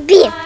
бит.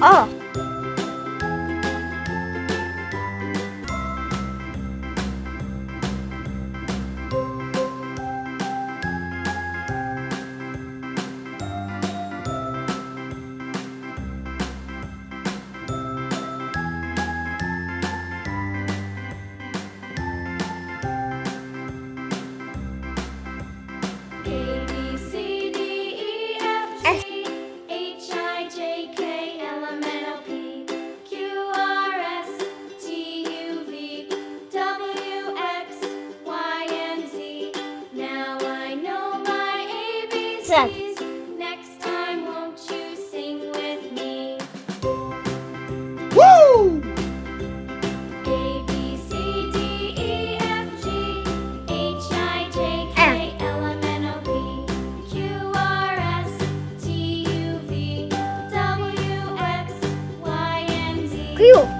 哦。Next time, won't you sing with me? Woo! A, B, C, D, E, F, G, H, I, J, K, L, M, N, O, P, Q, R, S, T, U, V, W, X, Y, and Z. Cool.